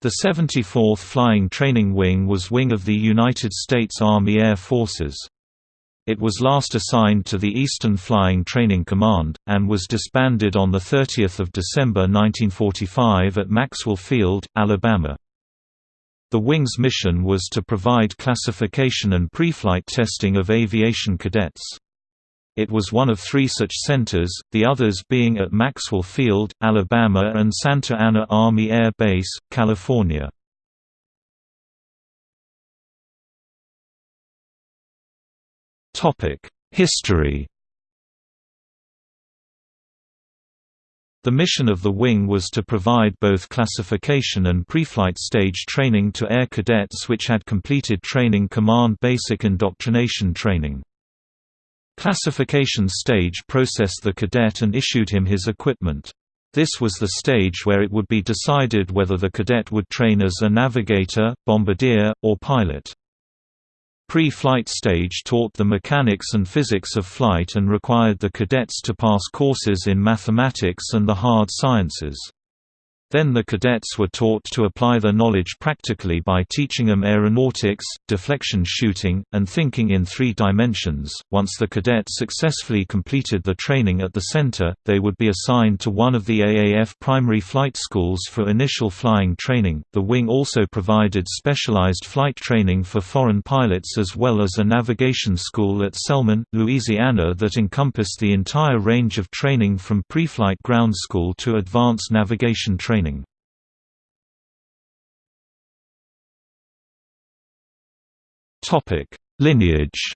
The 74th Flying Training Wing was wing of the United States Army Air Forces. It was last assigned to the Eastern Flying Training Command, and was disbanded on 30 December 1945 at Maxwell Field, Alabama. The wing's mission was to provide classification and pre-flight testing of aviation cadets. It was one of three such centers, the others being at Maxwell Field, Alabama and Santa Ana Army Air Base, California. History The mission of the wing was to provide both classification and pre-flight stage training to air cadets which had completed training command basic indoctrination training. Classification stage processed the cadet and issued him his equipment. This was the stage where it would be decided whether the cadet would train as a navigator, bombardier, or pilot. Pre-flight stage taught the mechanics and physics of flight and required the cadets to pass courses in mathematics and the hard sciences. Then the cadets were taught to apply their knowledge practically by teaching them aeronautics, deflection shooting, and thinking in three dimensions. Once the cadets successfully completed the training at the center, they would be assigned to one of the AAF primary flight schools for initial flying training. The wing also provided specialized flight training for foreign pilots as well as a navigation school at Selman, Louisiana that encompassed the entire range of training from pre-flight ground school to advanced navigation training training. Lineage.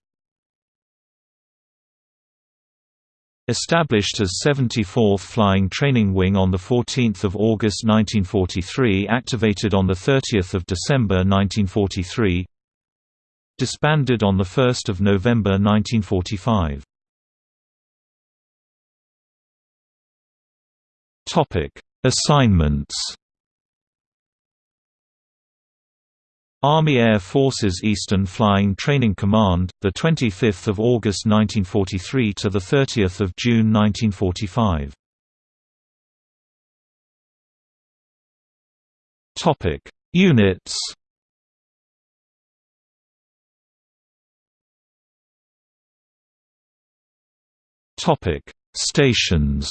Established as 74th Flying Training Wing on 14 August 1943 activated on 30 December 1943 Disbanded on 1 November 1945 Assignments Army Air Forces Eastern Flying Training Command, the 25th of August 1943 to the 30th of June 1945. Topic: Units. Topic: Stations.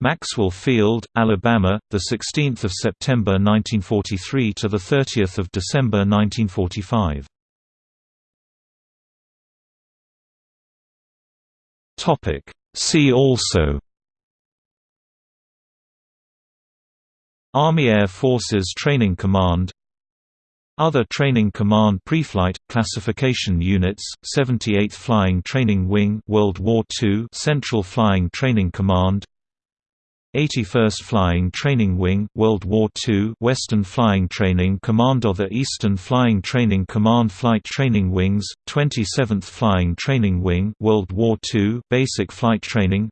Maxwell Field, Alabama, the 16th of September 1943 to the 30th of December 1945. Topic. See also. Army Air Forces Training Command. Other Training Command Preflight Classification Units 78th Flying Training Wing World War II Central Flying Training Command 81st Flying Training Wing World War II Western Flying Training Command The Eastern Flying Training Command Flight Training Wings 27th Flying Training Wing World War II Basic Flight Training.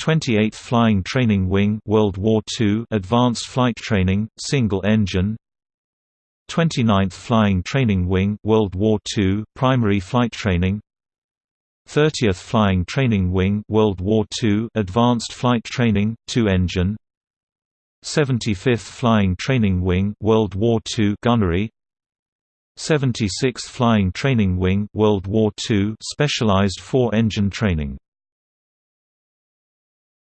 28th Flying Training Wing World War II Advanced Flight Training Single Engine. 29th Flying Training Wing World War II Primary Flight Training 30th Flying Training Wing World War II Advanced Flight Training, two-engine 75th Flying Training Wing World War II Gunnery. 76th Flying Training Wing World War II Specialized four-engine training